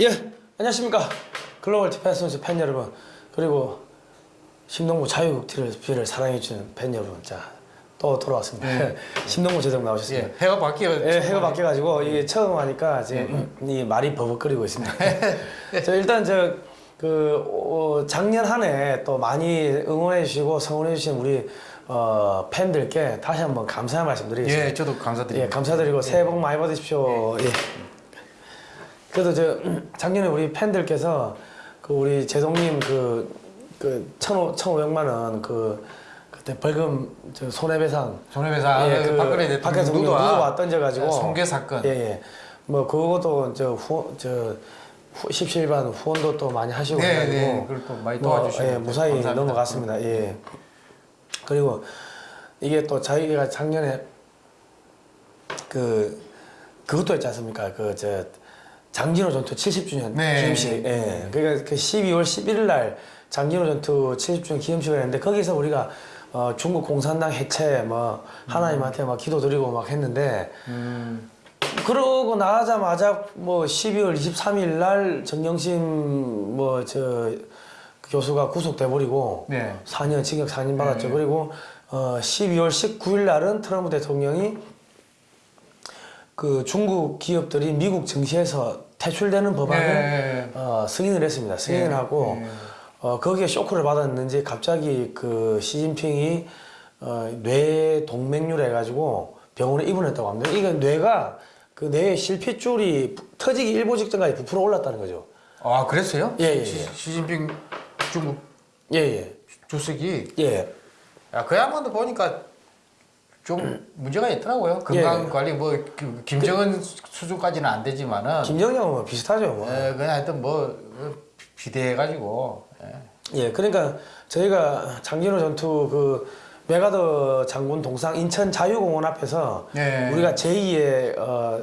예, 안녕하십니까. 글로벌 디펜스 팬 여러분, 그리고 심동보 자유TV를 사랑해주는 팬 여러분, 자, 또 돌아왔습니다. 심동보 제독 나오셨습니다. 예, 해가 바뀌어. 예, 해가 바뀌어가지고 이게 처음 하니까 지금 이 말이 버벅거리고 있습니다. 저 일단 저 그 어, 작년 한 해 또 많이 응원해 주시고 성원해 주신 우리 어, 팬들께 다시 한번 감사의 말씀 드리겠습니다. 예, 저도 예, 감사드립니다. 감사드리고 새해 복 많이 받으십시오. 예. 그래도 저 작년에 우리 팬들께서 그 우리 제동님 그, 그 천오 천오백만 원 그 그때 벌금 저 손해배상 손해배상 예, 그그 박근혜 대통령 박근혜 대통령 누드와 누드와 던져가지고 성계 사건. 예, 예. 뭐 그것도 저 후, 저 후, 십시일반 후원도 또 많이 하시고 네, 네. 그걸 또 많이 뭐, 도와주시고 예, 무사히 감사합니다. 넘어갔습니다. 예. 그리고 이게 또 저희가 작년에 그 그것도 있지 않습니까? 그 저 장진호 전투 70주년 네. 기념식. 예. 그러니까 그 12월 11일 날 장진호 전투 70주년 기념식을 했는데 거기서 우리가 어, 중국 공산당 해체 뭐 하나님한테 막 기도 드리고 막 했는데 음, 그러고 나자마자 뭐 12월 23일 날 정영심 뭐 저 교수가 구속돼 버리고 네. 4년 징역 4년 받았죠. 그리고 어 12월 19일 날은 트럼프 대통령이 그 중국 기업들이 미국 증시에서 퇴출되는 법안을 네. 어, 승인을 했습니다. 승인을 네. 하고 네. 어, 거기에 쇼크를 받았는지 갑자기 그 시진핑이 어, 뇌 동맥류 해가지고 병원에 입원했다고 합니다. 이게 뇌가 그 뇌의 실핏줄이 부- 터지기 일보 직전까지 부풀어 올랐다는 거죠. 아 그랬어요? 예, 예, 시, 예. 시진핑 중국 예, 예. 주석이 예. 야, 그 양반도 보니까 좀 문제가 있더라고요. 건강 예. 관리 뭐 그, 김정은 수준까지는 안 되지만은 김정형은 뭐 비슷하죠. 뭐. 예, 그냥 하여튼 뭐 어, 비대해가지고 예. 예, 그러니까 저희가 장진호 전투 그 메가더 장군 동상 인천 자유공원 앞에서 네. 우리가 제2의 어,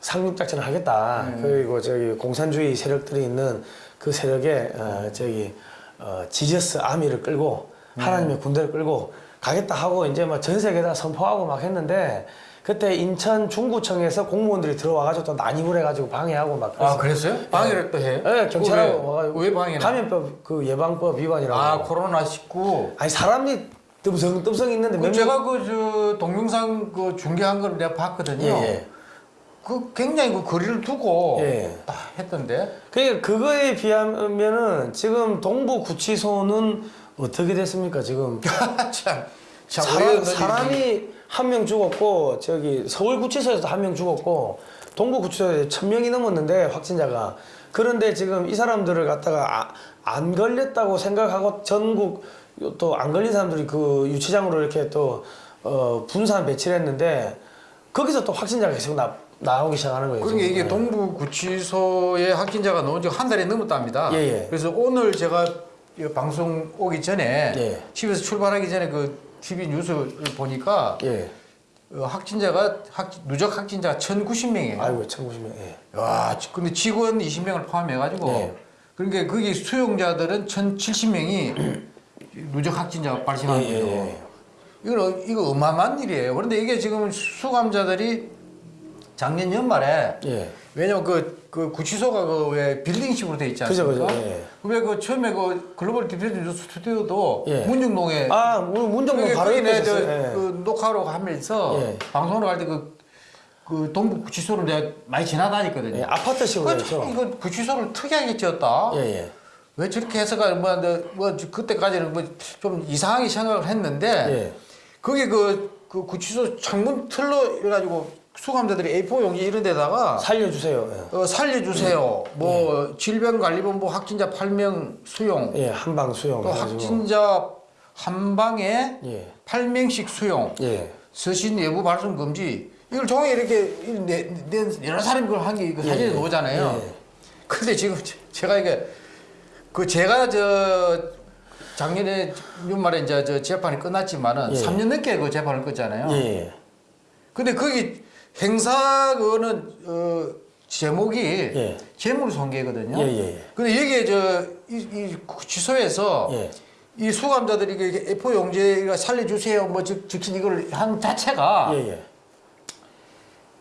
상륙 작전을 하겠다. 그리고 저기 공산주의 세력들이 있는 그 세력에 어, 저기 어, 지저스 아미를 끌고 하나님의 군대를 끌고 가겠다 하고 이제 막 전 세계다 선포하고 막 했는데 그때 인천 중구청에서 공무원들이 들어와가지고 또 난입을 해가지고 방해하고 막아 그랬어요. 그랬어요? 방해를 또 해? 예, 경찰하고 왜, 왜 방해를? 감염법 그 예방법 위반이라고. 아 코로나 19. 아니 사람이 뜸성 뜸성 있는데 그몇 제가 그 저 동영상 그 중계한 걸 내가 봤거든요. 예, 예. 그 굉장히 그 거리를 두고 예. 딱 했던데. 그러니까 그거에 비하면은 지금 동부 구치소는 어떻게 됐습니까 지금 참, 참 사람, 사람이 한 명 죽었고 저기 서울 구치소에서 한 명 죽었고 동부 구치소에 천 명이 넘었는데 확진자가 그런데 지금 이 사람들을 갖다가 아, 안 걸렸다고 생각하고 전국 또 안 걸린 사람들이 그 유치장으로 이렇게 또 어, 분산 배치를 했는데 거기서 또 확진자가 계속 나, 나오기 시작하는 거예요. 그러니까 지금. 이게 예. 동부 구치소에 확진자가 나온 지한 달이 넘었답니다. 예, 예. 그래서 오늘 제가 이 방송 오기 전에 예. 집에서 출발하기 전에 그 TV 뉴스를 보니까 예. 어, 확진자가 확, 누적 확진자가 1,090명이에요. 아이고 천구십명 예. 와, 지- 근데 직원 20명을 포함해가지고 네. 그러니까 거기 수용자들은 1,070명이 누적 확진자가 발생한 예, 예, 거죠. 예. 이거 이거 어마어마한 일이에요. 그런데 이게 지금 수감자들이 작년 연말에 예. 왜냐면 그, 그 구치소가 그 왜 빌딩식으로 돼 있지 그죠, 않습니까? 그죠, 예. 왜그 처음에 그 글로벌 디펜스 뉴스 스튜디오도 예. 문중동에 아, 문정동 그게 바로 옆에 저, 있었어요. 예. 그 녹화로 하면서 예. 방송으로 갈때그 그 동부 구치소를 내가 많이 지나다녔거든요. 예, 아파트식으로 그 이거 구치소를 특이하게 지었다. 예, 예. 왜 저렇게 해서가 뭐, 뭐, 뭐 그때까지는 뭐 좀 이상하게 생각을 했는데 예. 거기 그, 그 구치소 창문 틀로 이래가지고 수감자들이 A4 용지 이런 데다가 살려주세요. 어, 살려주세요. 뭐 질병관리본부 확진자 8명 수용. 예, 예 한 방 수용. 또. 확진자 한 방에 예. 8명씩 수용. 예. 서신 외부 발송 금지. 이걸 종에 이렇게 내, 내, 여러 사람이 그걸 한게그 사진에 예, 예. 나오잖아요. 예. 근데 지금 제- 제가 이게 그 제가 저 작년에 연말에 이제 저 재판이 끝났지만은 예. 3년 넘게 그 재판을 끝잖아요. 예. 근데 거기 행사 그거는 어 제목이 예. 재물 손괴거든요. 예, 예, 예. 근데 여기에 저이 이 구치소에서 예. 이 수감자들이 이게 A4 용지가 살려주세요 뭐 적, 적힌 이걸 한 자체가 예, 예.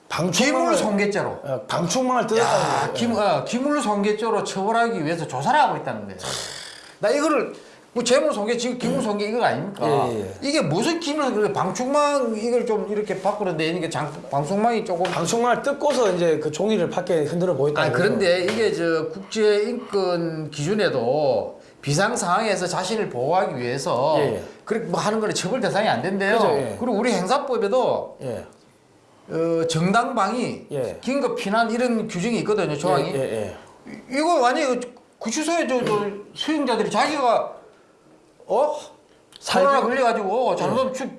방충망을 기물 손괴죄로. 어, 방충망을 뜯었다는 야, 거예요. 김, 어, 기물 손괴죄로 처벌하기 위해서 조사를 하고 있다는 거예요. 나 이거를 뭐 재물손괴 지금 기물손괴 이거 아닙니까? 예, 예. 이게 무슨 기물 그 방충망 이걸 좀 이렇게 바꾸는데 이게 장, 방충망이 조금 방충망을 뜯고서 이제 그 종이를 밖에 흔들어 보였다. 아 그런데 이게 저 국제 인권 기준에도 비상 상황에서 자신을 보호하기 위해서 예, 예. 그렇게 뭐 하는 거는 처벌 대상이 안 된대요. 그죠, 예. 그리고 우리 행사법에도 예. 어, 정당방위, 예. 긴급 피난 이런 규정이 있거든요. 조항이. 예, 예, 이- 이거 완전히 구치소에 저, 저 수용자들이 자기가 어 코로나 살기- 걸려가지고 잘못하면 주-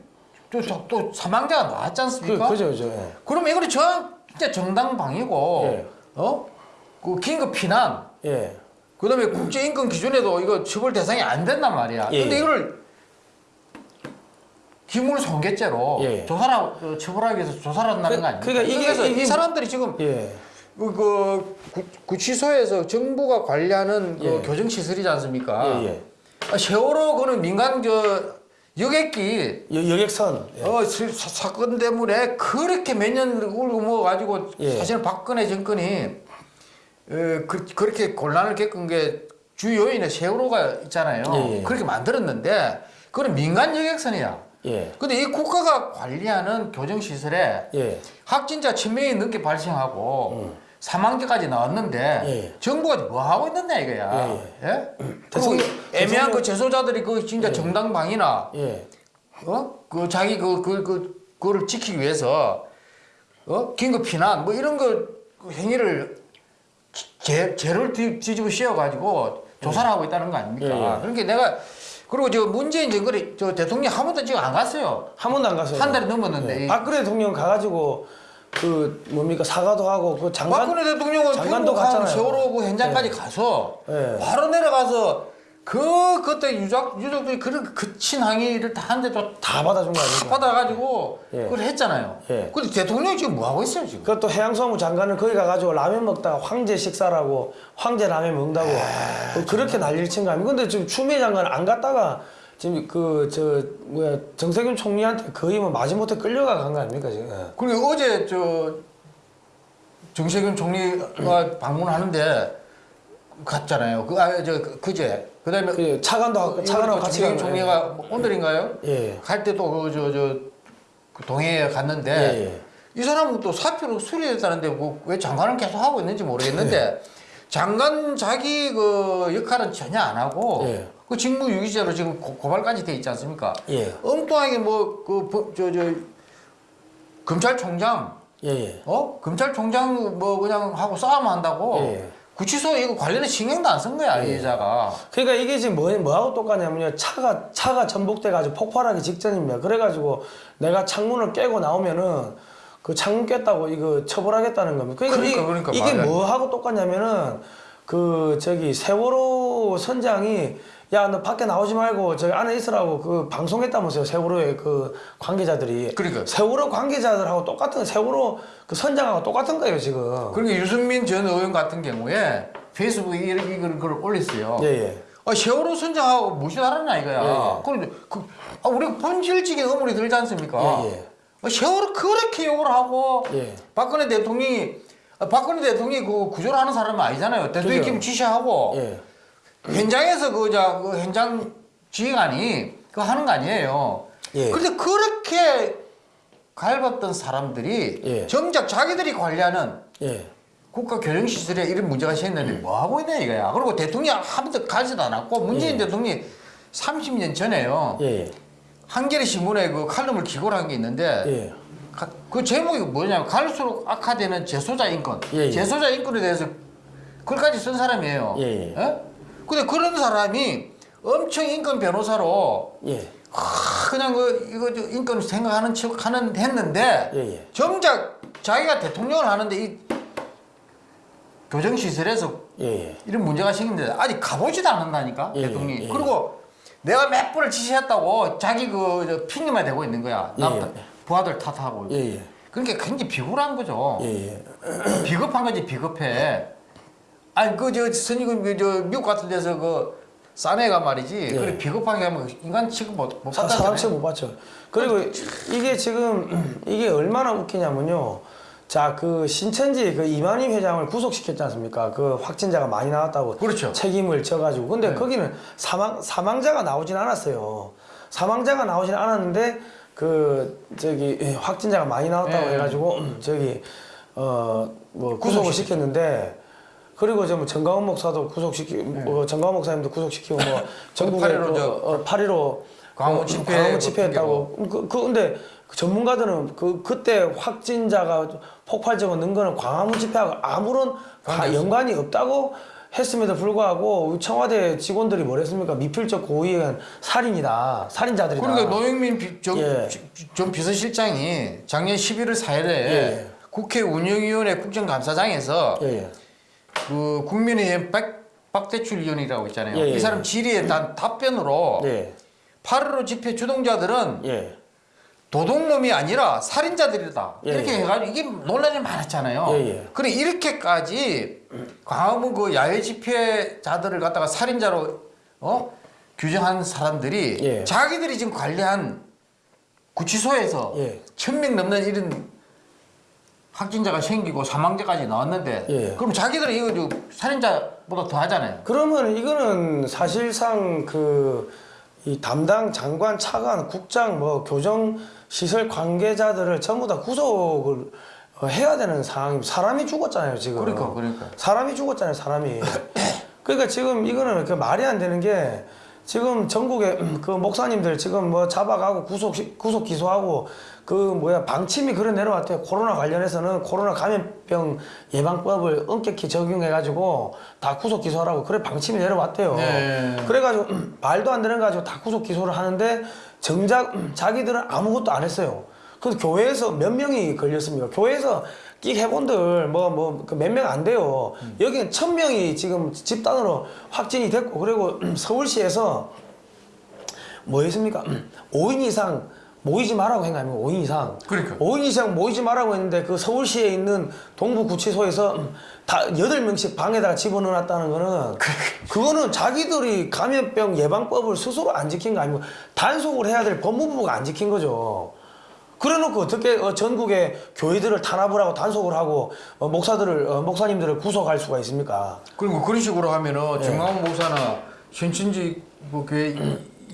또, 또, 또 사망자가 나왔지 예. 그, 않습니까? 그죠, 그죠. 예. 그러면 이거는 저 진짜 정당방위고 예. 어? 그 긴급 피난 예. 그 다음에 국제인권 기준에도 이거 처벌 대상이 안 된단 말이야. 예, 근데 예. 이거를 기물 손괴죄로 예. 조사를 어, 처벌하기 위해서 조사를 한다는 그- 거 아닙니까? 그러니까 이게- 그래서 이게- 이 사람들이 지금 예. 그, 그 구, 구치소에서 정부가 관리하는 그 예. 교정 시설이지 않습니까? 아, 세월호 그는 민간 저 여객기 여, 여객선. 예. 어, 스- 사, 사건 때문에 그렇게 몇 년 울고 먹어가지고 예. 사실은 박근혜 정권이 어, 그, 그렇게 곤란을 겪은 게 주 요인에 세월호가 있잖아요. 예, 예. 그렇게 만들었는데 그건 민간 여객선이야. 예. 근데 이 국가가 관리하는 교정시설에 예. 확진자 1000명이 넘게 발생하고 사망자까지 나왔는데 음. 예. 정부가 뭐 하고 있느냐 이거야. 예, 예? 그리고 대통령- 애매한 대통령- 그 재소자들이 그 진짜 정당방위나 예. 어? 그 자기 그, 그, 그, 그거를 지키기 위해서, 어? 긴급 피난, 뭐 이런 거, 그 행위를, 제, 죄를 뒤, 뒤집어 씌워가지고 조사를 하고 있다는 거 아닙니까? 예, 예. 그러니까 내가, 그리고 저 문재인 정권이, 저 대통령 한 번도 지금 안 갔어요. 한 번도 안 갔어요. 한 달이 넘었는데. 예. 이 박근혜 대통령 가가지고 그 뭡니까 사과도 하고 그 장관 박근혜 대통령은 장관도 갔잖아요. 세월호 그 현장까지 가서 예. 바로 내려가서 그 그때 유족 유족들이 그런 거친 항의를 다 한데도 다 받아준 거다 아닙니까? 받아가지고 예. 그걸 했잖아요. 예. 근데 대통령이 지금 뭐 하고 있어요 지금? 그것도 해양수산부 장관은 거기 가가지고 라면 먹다가 황제 식사라고 황제 라면 먹는다고 아, 그 그렇게 난리를 친 거 아닙니까? 근데 지금 추미애 장관 안 갔다가 지금 그 저 뭐야 정세균 총리한테 거의 뭐 마지못해 끌려가 간 거 아닙니까 지금? 예. 그리고 어제 저 정세균 총리가 방문하는데 갔잖아요. 그 아저 그제 그다음에 그 차관도 하고 차관하고 같이 정세균 간 총리가 뭐 오늘인가요? 예. 갈 때도 그 저저그 동해에 갔는데 예, 예. 이 사람은 또 사표를 수리했다는데 뭐 왜 장관을 계속 하고 있는지 모르겠는데 예. 장관 자기 그 역할은 전혀 안 하고 예. 그 직무유기죄로 지금 고, 고발까지 돼 있지 않습니까? 예. 엉뚱하게 뭐그저저 검찰총장 예, 예. 어 검찰총장 뭐 그냥 하고 싸움 한다고 예. 구치소 이거 관련해 신경도 안 쓴 거야 이 여자가 그러니까 이게 지금 뭐, 뭐하고 똑같냐면요. 차가, 차가 전복돼 가지고 폭발하기 직전입니다. 그래가지고 내가 창문을 깨고 나오면은 그 창문 깼다고 이거 처벌하겠다는 겁니다. 그러니까, 그러니까, 이, 그러니까 이게. 뭐하고 똑같냐면은 그 저기 세월호 선장이 야 너 밖에 나오지 말고 저기 안에 있으라고 그 방송했다면서요 세월호의 그 관계자들이 그러니까. 세월호 관계자들하고 똑같은 세월호 그 선장하고 똑같은 거예요 지금 그러니까 유승민 전 의원 같은 경우에 페이스북에 이런 이걸 글 올렸어요. 예 예 아, 세월호 선장하고 무시하라냐 이거야. 예, 예. 그런데 그, 아, 우리 본질적인 의문이 들지 않습니까? 예, 예. 아, 세월호 그렇게 욕을 하고 예. 박근혜 대통령이 아, 박근혜 대통령이 그 구조를 하는 사람은 아니잖아요. 대통령님 그죠. 지시하고 예. 현장에서 그, 자, 그 현장 지휘관이 그거 하는 거 아니에요. 예. 근데 그렇게 갈봤던 사람들이 예. 정작 자기들이 관리하는 예. 국가 교정시설에 이런 문제가 생겼는데 뭐 하고 있냐 이거야. 그리고 대통령이 한 번도 가지도 않았고 문재인 대통령이 30년 전에요. 한겨레 신문에 그 칼럼을 기고를 한 게 있는데 예. 가- 그 제목이 뭐냐면 갈수록 악화되는 재소자 인권. 예, 예. 재소자 인권에 대해서 글까지 쓴 사람이에요. 예, 예. 예? 근데 그런 사람이 엄청 인권 변호사로 예. 하, 그냥 그 이거 저 인권 생각하는 척 하는 했는데 예, 예. 정작 자기가 대통령을 하는데 이 교정시설에서 예. 예. 이런 문제가 생긴데 아직 가보지도 않는다니까 예, 대통령이 예. 그리고 내가 몇 번을 지시했다고 자기 그저 핑계만 대고 있는 거야 남 예, 예. 부하들 탓하고 예, 예. 그러니까 굉장히 비굴한 거죠 예, 예. 비겁한 거지 비겁해 아니 그저 선이금 그저 미국 같은 데서 그 싸네가 말이지 예. 그래 비겁하게 하면 인간 취급 못, 받잖아요 사람 취급 못 받죠. 그리고 이게 지금 이게 얼마나 웃기냐면요. 자, 그 신천지 그 이만희 회장을 구속시켰지 않습니까? 그 확진자가 많이 나왔다고 그렇죠. 책임을 져가지고. 근데 거기는 사망 사망자가 나오진 않았어요. 사망자가 나오진 않았는데 그 저기 예, 확진자가 많이 나왔다고 예. 해가지고 음, 저기 어 뭐 구속을 시켰는데. 그리고 저뭐 정가원 목사도 구속시키, 고 정가원 목사님도 구속시키고 뭐 전국에 네. 파리로 그, 저 어, 파리로 광화문 어, 집회 광화문 뭐 집회했다고. 그, 그 근데 그 전문가들은 그 그때 확진자가 폭발적으로 는 거는 광화문 집회하고 아무런 가- 연관이 없다고 했음에도 불구하고 청와대 직원들이 뭐랬습니까? 미필적 고의에 의한 살인이다. 살인자들이다. 그러니까 노영민 비, 전, 예. 전 비서실장이 작년 11월 4일에 예. 국회 운영위원회 국정감사장에서 예, 예. 그 국민의힘 박, 박대출 위원이라고 있잖아요. 예, 예. 이 사람 질의에 단 답변으로 예. 8.15 집회 주동자들은 예. 도둑놈이 아니라 살인자들이다. 예, 이렇게 예. 해가지고 이게 논란이 많았잖아요. 예, 예. 그래 이렇게까지 광화문 그 야외 집회자들을 갖다가 살인자로 어 규정한 사람들이 예. 자기들이 지금 관리한 구치소에서 예. 천명 넘는 이런 확진자가 생기고 사망자까지 나왔는데 예. 그럼 자기들은 이거 저 살인자보다 더 하잖아요. 그러면 이거는 사실상 그 이 담당 장관, 차관, 국장, 뭐 교정 시설 관계자들을 전부 다 구속을 어, 해야 되는 상황이 사람이 죽었잖아요 지금. 그러니까, 그러니까. 사람이 죽었잖아요 사람이. 그러니까 지금 이거는 그 말이 안 되는 게 지금 전국에 그 목사님들 지금 뭐 잡아가고 구속 구속 기소하고 그 뭐야 방침이 그래 내려왔대요. 코로나 관련해서는 코로나 감염병 예방법을 엄격히 적용해가지고 다 구속 기소하라고 그래 방침이 내려왔대요. 네. 그래가지고 말도 안 되는 거 가지고 다 구속 기소를 하는데 정작 자기들은 아무것도 안 했어요. 그래서 교회에서 몇 명이 걸렸습니까? 교회에서 끽 해본들 뭐 뭐 몇 명 안 돼요. 여기는 천 명이 지금 집단으로 확진이 됐고 그리고 서울시에서 뭐 했습니까? 5인 이상 모이지 말라고 한거 아닙니까? 5인 이상. 그러니까. 5인 이상 모이지 말라고 했는데 그 서울시에 있는 동부구치소에서 다 8명씩 방에다가 집어넣어놨다는 거는 그거는 자기들이 감염병 예방법을 스스로 안 지킨 거 아니고 단속을 해야 될 법무부가 안 지킨 거죠. 그래놓고 어떻게 어, 전국의 교회들을 탄압을 하고 단속을 하고 어, 목사들을 어, 목사님들을 구속할 수가 있습니까? 그리고 그런 식으로 하면은 예. 정광훈 목사나 신천지 뭐 교회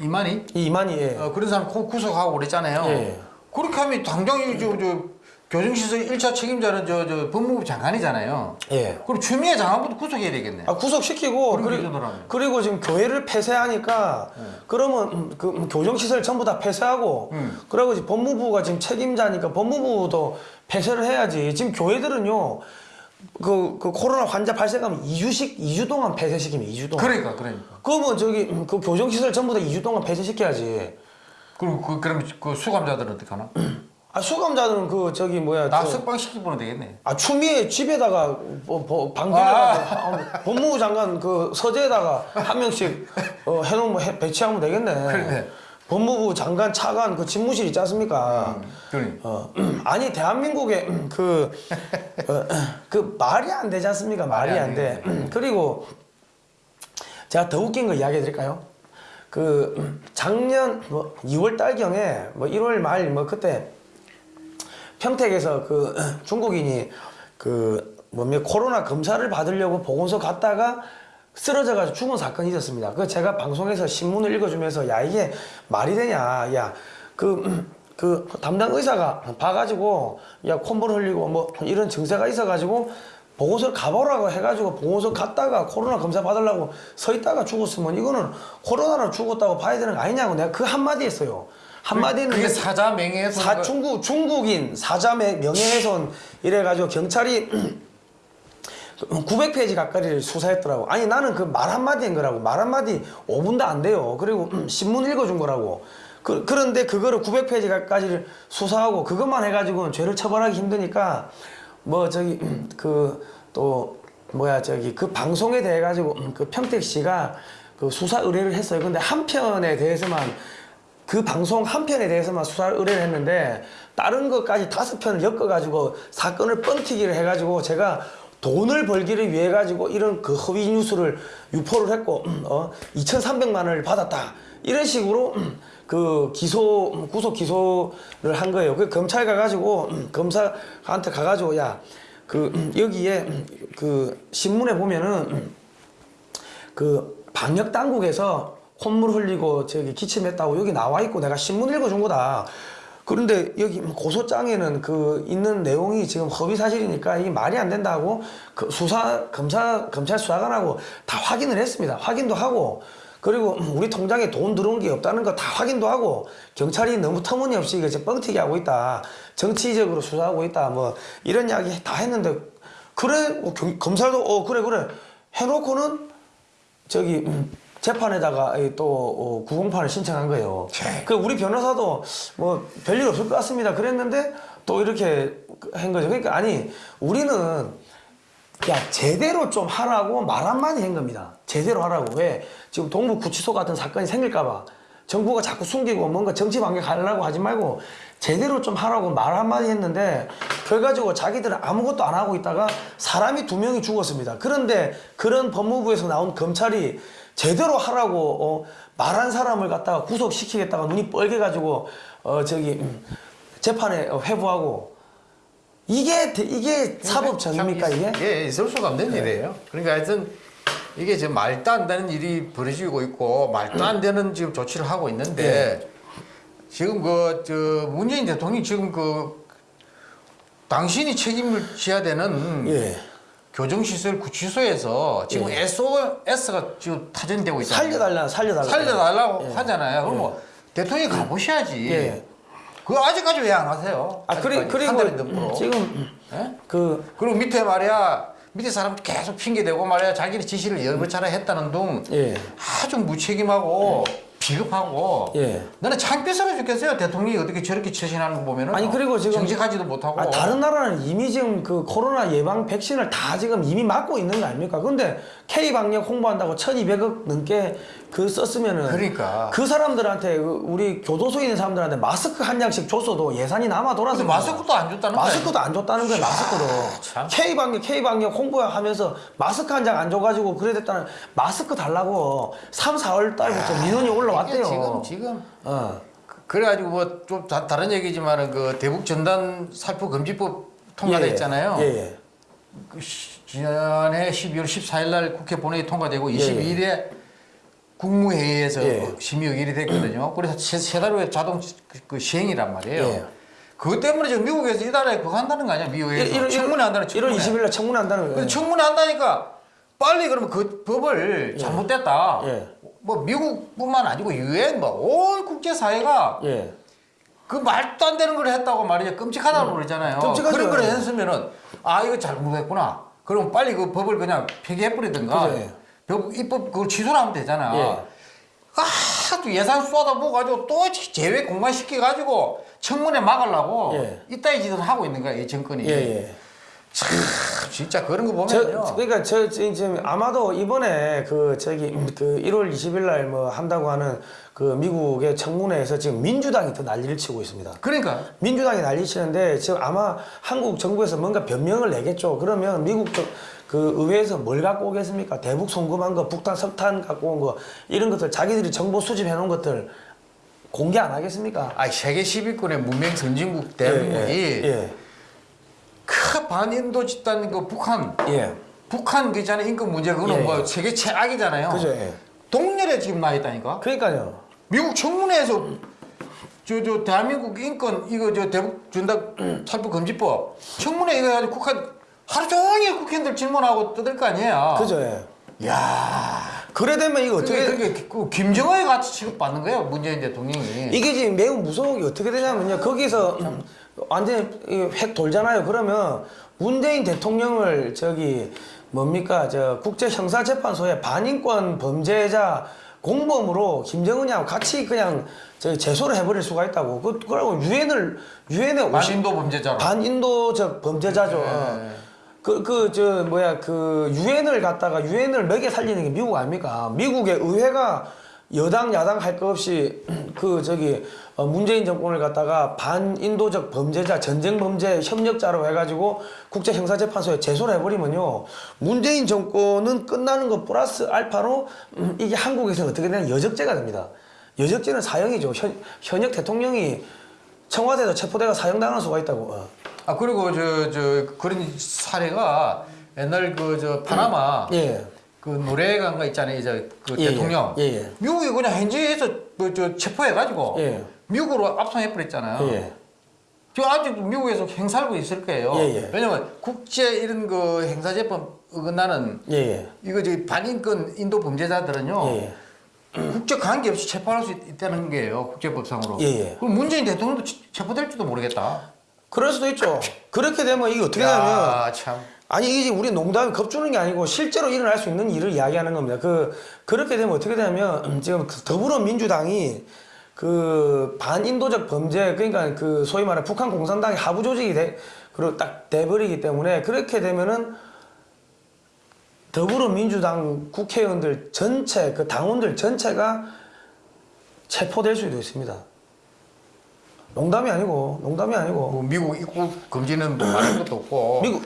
이- 이만희 이 이만희 예. 어, 그런 사람 구- 구속하고 그랬잖아요. 예. 그렇게 하면 당장 이 저, 저 교정시설 1차 책임자는 저, 저 법무부 장관이잖아요. 예. 그럼 추미애 장관부터 구속해야 되겠네. 아, 구속시키고 그리. 그리고 지금 교회를 폐쇄하니까 그러면 음, 그 음, 교정시설 전부 다 폐쇄하고 음. 그리고 이제 법무부가 지금 책임자니까 법무부도 폐쇄를 해야지 지금 교회들은요 그, 그 코로나 환자 발생하면 2주씩 2주 동안 폐쇄시키면 2주 동안 그러니까 그러니까. 그러면 저기 음, 그 교정시설 전부 다 2주 동안 폐쇄시켜야지 그리고 그, 그럼 그 수감자들은 어떻게 하나? 아 수감자들은 그 저기 뭐야 나 저- 석방 시키면 되겠네. 아 추미애 집에다가 뭐, 뭐 방들에다가 법무부 장관 그 서재에다가 한 명씩 어, 해놓으면 해- 배치하면 되겠네. 그러네. 법무부 장관 차관 그 집무실 있지 않습니까? 그러니. 어, 아니 대한민국의 그, 어, 그 말이 안 되지 않습니까? 말이 말이 안 안 돼. 그리고 제가 더 웃긴 거 이야기 드릴까요? 그 작년 뭐 2월 달경에 뭐 1월 말 뭐 그때 평택에서 그 중국인이 그 뭡니까 코로나 검사를 받으려고 보건소 갔다가 쓰러져가지고 죽은 사건이 있었습니다. 그 제가 방송에서 신문을 읽어주면서 야 이게 말이 되냐, 야그 그 담당 의사가 봐가지고 야 콧물 흘리고 뭐 이런 증세가 있어가지고 보건소를 가보라고 해가지고 보건소 갔다가 코로나 검사 받으려고 서 있다가 죽었으면 이거는 코로나로 죽었다고 봐야 되는 거 아니냐고 내가 그 한마디 했어요. 한마디는 그게 사자 명예훼손. 사, 중국, 중국인 사자의 명예훼손 이래가지고 경찰이 900페이지 가까이를 수사했더라고. 아니 나는 그 말 한마디인 거라고. 말 한마디 5분도 안 돼요. 그리고 신문 읽어준 거라고. 그, 그런데 그거를 900페이지 가까이를 수사하고 그것만 해가지고는 죄를 처벌하기 힘드니까 뭐 저기 그또 뭐야 저기 그 방송에 대해 가지고 그 평택시가 그 수사 의뢰를 했어요. 근데 한 편에 대해서만 그 방송 한 편에 대해서만 수사 의뢰를 했는데 다른 것까지 다섯 편을 엮어가지고 사건을 뻥튀기를 해가지고 제가 돈을 벌기를 위해 가지고 이런 그 허위 뉴스를 유포를 했고 어 2,300만 원을 받았다 이런 식으로 그 기소 구속 기소를 한 거예요. 그 검찰 가가지고 검사한테 가가지고 야 그 여기에 그 신문에 보면은 그 방역 당국에서 콧물 흘리고 저기 기침했다고 여기 나와 있고 내가 신문 읽어준 거다. 그런데 여기 고소장에는 그 있는 내용이 지금 허위 사실이니까 이게 말이 안 된다고 그 수사 검사 검찰 수사관하고 다 확인을 했습니다. 확인도 하고 그리고 우리 통장에 돈 들어온 게 없다는 거 다 확인도 하고 경찰이 너무 터무니없이 이거 뻥튀기 하고 있다. 정치적으로 수사하고 있다. 뭐 이런 이야기 다 했는데 그래 뭐 경- 검찰도 어 그래 그래 해놓고는 저기 음, 재판에다가 이또 어, 구공판을 신청한 거예요. 그 우리 변호사도 뭐 별일 없을 것 같습니다. 그랬는데 또 이렇게 한 거죠. 그러니까 아니 우리는 야 제대로 좀 하라고 말 한마디 한 겁니다. 제대로 하라고 왜 지금 동부 구치소 같은 사건이 생길까봐 정부가 자꾸 숨기고 뭔가 정치 반격하려고 하지 말고 제대로 좀 하라고 말 한마디 했는데 결과적으로 자기들은 아무것도 안 하고 있다가 사람이 두 명이 죽었습니다. 그런데 그런 법무부에서 나온 검찰이 제대로 하라고 어, 말한 사람을 갖다가 구속시키겠다가 눈이 뻘개가지고 어 저기 음, 재판에 어, 회부하고 이게 대- 이게 사법 정입니까 이게? 예, 있을 수가 없는 일이에요. 그러니까 하여튼 이게 지금 말도 안 되는 일이 벌어지고 있고 말도 안 되는 지금 조치를 하고 있는데 지금 그 저 문재인 대통령이 지금 그 당신이 책임을 져야 되는 예. 교정시설 구치소에서 지금 예. SOS가 지금 타전되고 있잖아요. 살려달라 살려달라 살려달라고 하잖아요. 그럼 뭐 대통령이 가보셔야지. 예. 그거 아직까지 왜 안 하세요? 아 그리, 그리고. 지금 예? 그 그리고 밑에 말이야 밑에 사람 계속 핑계 대고 말이야 자기는 지시를 여러 차례 했다는 둥 예. 아주 무책임하고 비겁하고 예. 나는 창피스러워 죽겠어요 대통령이 어떻게 저렇게 처신하는 거 보면은 아니, 그리고 지금- 정직하지도 못하고 아, 다른 나라는 이미 지금 그 코로나 예방 백신을 다 지금 이미 맞고 있는 거 아닙니까? 근데 K 방역 홍보한다고 1,200억 넘게 그 썼으면은 그러니까. 그 사람들한테 그 우리 교도소에 있는 사람들한테 마스크 한 장씩 줬어도 예산이 남아 돌아서 마스크도 안 줬다는 거야 마스크도 안 줬다는 거예요 마스크도 참. K 방역 K 방역 홍보하면서 마스크 한 장 안 줘가지고 그래 됐다는 마스크 달라고 3, 4월 달부터 민원이 올라 왔대요. 지금 지금 어. 그래가지고 뭐 좀 다른 얘기지만은 그 대북 전단 살포 금지법 통과돼 예, 있잖아요. 예, 예. 그 시- 지난해 12월 14일 날 국회 본회의 통과되고 예, 22일에 국무회의에서 예. 그 심의 의결이 됐거든요. 그래서 세, 세달 후에 자동 시- 그 시행이란 말이에요. 예. 그것 때문에 지금 미국에서 이달에 그거 한다는 거 아니야? 미국에서 청문회 한다는 1월 청문회. 20일 날 청문회 한다는 거예요. 청문회 한다니까 빨리 그러면 그 법을 잘못됐다. 예. 뭐 미국뿐만 아니고 유엔 뭐온 국제 사회가 예. 그 말도 안 되는 걸 했다고 말이죠. 끔찍하다고 그러잖아요. 음. 끔찍하죠. 그런 걸 했으면은 아 이거 잘못했구나. 그럼 빨리 그 법을 그냥 폐기해버리든가. 그죠, 예. 법, 입법 그걸 취소를 하면 되잖아. 예. 아, 또 예산 쏟아부어 가지고 또 제외 공간시켜 가지고 청문회 막으려고 예. 이따위 짓을 하고 있는 거야 이 정권이. 예, 예. 참 진짜 그런 거 저, 보면요. 그러니까 저 지- 지금 아마도 이번에 그 저기 그 1월 20일 날 뭐 한다고 하는 그 미국의 청문회에서 지금 민주당이 더 난리를 치고 있습니다. 그러니까 민주당이 난리 치는데 지금 아마 한국 정부에서 뭔가 변명을 내겠죠. 그러면 미국 저- 그 의회에서 뭘 갖고 오겠습니까? 대북 송금한 거, 북한 석탄 갖고 온 거 이런 것들 자기들이 정보 수집해 놓은 것들 공개 안 하겠습니까? 아 세계 10위권의 문명 선진국 대한민국이 예, 큰 반인도 집단 그 북한 예, 예. 북한 그 있잖아요 인권 문제 그거는 예, 뭐 예. 세계 최악이잖아요. 그죠? 예. 동렬에 지금 나 있다니까. 그러니까요. 미국 청문회에서 저 저 대한민국 인권 이거 저 대북 준다 살포 금지법 청문회 이거 가지고 국한 하루 종일 국회의원들 질문하고 떠들 거 아니에요. 그죠? 예. 야. 그래 되면 이거 어떻게 어떻게 그게 그 김정은에 같이 취급받는 거예요 문재인 대통령이. 이게 지금 매우 무서운 게 어떻게 되냐면요. 거기서 완전히 이획 돌잖아요. 그러면 문재인 대통령을 저기 뭡니까 저 국제 형사 재판소에 반인권 범죄자 공범으로 김정은이하고 같이 그냥 저기 제소를 해버릴 수가 있다고. 그 그러고 유엔을 유엔에 반인도 범죄자로. 반인도적 범죄자죠. 네. 그 그 저 뭐야 그 유엔을 갖다가 유엔을 먹여 살리는 게 미국 아닙니까? 미국의 의회가 여당 야당 할거 없이 그 저기 어, 문재인 정권을 갖다가 반인도적 범죄자 전쟁 범죄 협력자로 해가지고 국제 형사재판소에 제소를 해버리면요 문재인 정권은 끝나는 것 플러스 알파로 음, 이게 한국에서 어떻게 되냐 여적죄가 됩니다. 여적죄는 사형이죠. 현, 현역 대통령이 청와대에서 체포돼가 사형당할 수가 있다고. 어. 아 그리고 저 저 그런 사례가 옛날 그 저 파나마 예. 그 노래가가 있잖아요 이제 그 예, 대통령 예, 예. 미국이 그냥 현지에서 그저 체포해가지고 예. 미국으로 압송해버렸잖아요. 예. 저 아직도 미국에서 행사하고 있을 거예요. 예, 예. 왜냐면 국제 이런 그 행사재판 어긋나는 예. 예. 이거 저 반인권 인도 범죄자들은요 예. 국적 관계 없이 체포할 수 있- 있다는 거예요 국제법상으로. 예, 예. 그럼 문재인 대통령도 체- 체포될지도 모르겠다. 그럴 수도 있죠. 그렇게 되면 이게 어떻게 되냐면 야, 참. 아니 이게 우리 농담이 겁주는 게 아니고 실제로 일어날 수 있는 일을 이야기하는 겁니다. 그 그렇게 되면 어떻게 되냐면 음, 지금 그 더불어민주당이 그 반인도적 범죄 그러니까 그 소위 말해 북한 공산당의 하부 조직이 돼 그리고 딱 돼버리기 때문에 그렇게 되면은 더불어민주당 국회의원들 전체 그 당원들 전체가 체포될 수도 있습니다. 농담이 아니고 농담이 아니고 뭐 미국 입국 금지는 뭐 말할 것도 없고. 미국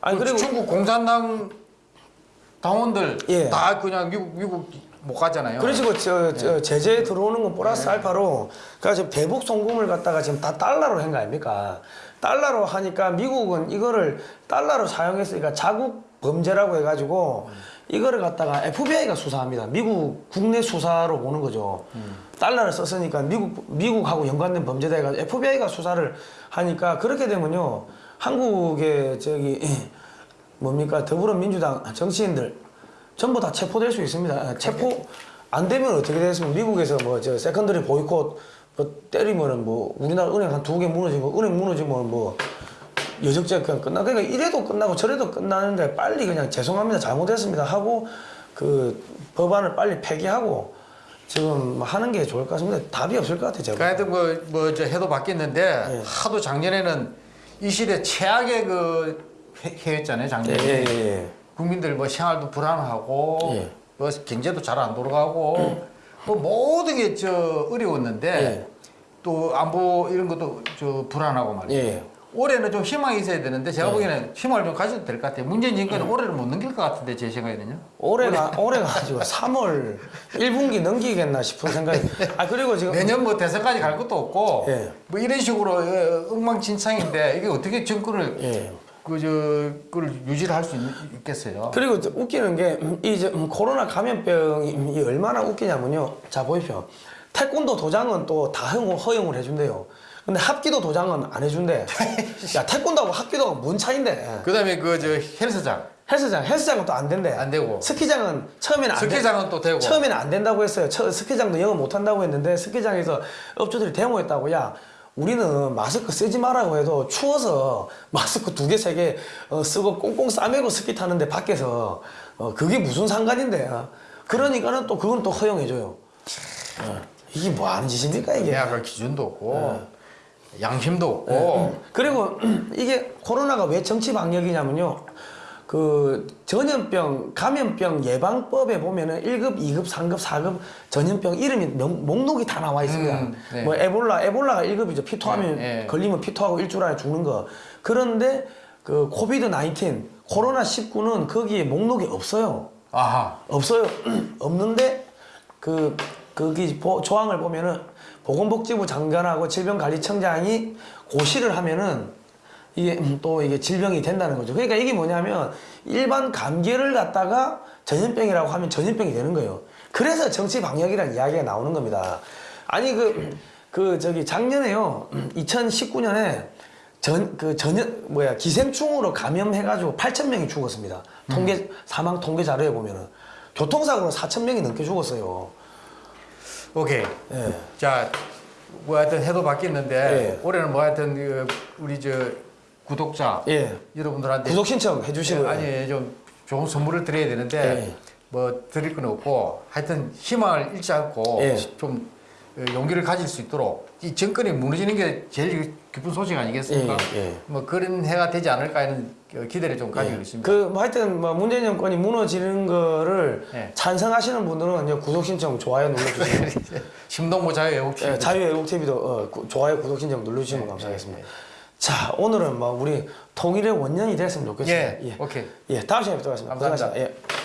아니 그 그리고 중국 공산당 당원들 예. 다 그냥 미국 미국 못 가잖아요. 그러시고 저, 저 제재에 들어오는 건 플러스 알파로. 그러니까 지금 대북 송금을 갖다가 지금 다 달러로 한 거 아닙니까? 달러로 하니까 미국은 이거를 달러로 사용했으니까 자국 범죄라고 해가지고 이거를 갖다가 FBI가 수사합니다. 미국 국내 수사로 보는 거죠. 달러를 썼으니까 미국 미국하고 연관된 범죄다 해가지고 FBI가 수사를 하니까 그렇게 되면요. 한국의 저기 뭡니까? 더불어민주당 정치인들 전부 다 체포될 수 있습니다. 아, 체포 안 되면 어떻게 되겠습니까? 미국에서 뭐 저 secondary 보이콧 뭐 때리면은 뭐 우리나라 은행 한 두 개 무너지고 은행 무너지면 뭐 여적죄 그냥 끝나 그러니까 이래도 끝나고 저래도 끝나는데 빨리 그냥 죄송합니다 잘못했습니다 하고 그 법안을 빨리 폐기하고 지금 뭐 하는 게 좋을 것 같습니다. 답이 없을 것 같아요. 제가. 하여튼 뭐 뭐 저 해도 바뀌었는데 예. 하도 작년에는 이 시대 최악의 그 해- 해였잖아요 예, 작년에. 예, 예. 국민들 뭐 생활도 불안하고 예. 뭐 경제도 잘 안 돌아가고 뭐 모든 게 저 어려웠는데 예. 또 안보 이런 것도 저 불안하고 말이에요. 예. 올해는 좀 희망이 있어야 되는데 제가 보기에는 희망을 좀 가져도 될 것 같아요. 문재인 정권은 올해를 못 넘길 것 같은데 제 생각에는요. 올해가 올해가 가지고 3월 1분기 넘기겠나 싶은 생각이. 아 그리고 지금 내년 뭐 대선까지 갈 것도 없고 예. 뭐 이런 식으로 어, 엉망진창인데 이게 어떻게 정권을 예. 그저 그걸 유지를 할 수 있겠어요. 그리고 저 웃기는 게이 코로나 감염병이 이 얼마나 웃기냐면요. 자 보십시오. 태권도 도장은 또 다 허용을 해준대요. 근데 합기도 도장은 안 해준대. 야 태권도하고 합기도가 뭔 차인데? 그다음에 그 저 헬스장 헬스장 헬스장은 또 안 된대. 안 되고. 스키장은 처음에는. 스키장은 또 되고. 처음에는 안 된다고 했어요. 처, 스키장도 영업 못 한다고 했는데 스키장에서 업주들이 데모했다고 야 우리는 마스크 쓰지 말라고 해도 추워서 마스크 두 개 세개 어, 쓰고 꽁꽁 싸매고 스키 타는데 밖에서 어, 그게 무슨 상관인데 어? 그러니까는 또 그건 또 허용해줘요. 어, 이게 뭐 하는 짓입니까 이게? 계약할 기준도 없고 양심도 없고 그리고 이게 코로나가 왜 정치 방역이냐면요. 그 전염병 감염병 예방법에 보면은 1급, 2급, 3급, 4급 전염병 이름이 명- 목록이 다 나와 있습니다. 음, 네. 뭐 에볼라, 에볼라가 1급이죠. 피토하면 네, 네. 걸리면 피토하고 일주일 안에 죽는 거. 그런데 그 코비드 19, 코로나 19는 거기에 목록이 없어요. 아하 없어요. 없는데 그 거기 보- 조항을 보면은 보건복지부 장관하고 질병관리청장이 고시를 하면은 이게 음, 또 이게 질병이 된다는 거죠. 그러니까 이게 뭐냐면 일반 감기를 갖다가 전염병이라고 하면 전염병이 되는 거예요. 그래서 정치 방역이라는 이야기가 나오는 겁니다. 아니 그 그 저기 작년에요. 2019년에 전 그 전염 뭐야 기생충으로 감염해가지고 8천 명이 죽었습니다. 통계 사망 통계 자료에 보면은 교통사고로 4천 명이 넘게 죽었어요. 오케이 예. 자 뭐 하여튼 해도 바뀌었는데 예. 올해는 뭐 하여튼 그 우리 저 구독자 예. 여러분들한테 구독 신청 해주시고요. 예, 아니 좀 좋은 선물을 드려야 되는데 예. 뭐 드릴 건 없고 하여튼 희망을 잃지 않고 예. 좀 어, 용기를 가질 수 있도록 이 정권이 무너지는 게 제일 기쁜 소식 아니겠습니까? 예, 예. 뭐 그런 해가 되지 않을까 하는 그 기대를 좀 가지고 있습니다. 그, 뭐 하여튼, 뭐, 문재인 정권이 무너지는 거를 예. 찬성하시는 분들은 구독 신청, 좋아요 눌러주세요. 심동보 자유애국팀 예, 자유애국TV도 어, 구- 좋아요, 구독 신청 눌러주시면 감사하겠습니다. 자, 오늘은 뭐, 우리 통일의 원년이 됐으면 좋겠습니다. 예, 오케이. 예, 다음 시간에 뵙도록 하겠습니다. 감사합니다. 고생하셨습니다. 예.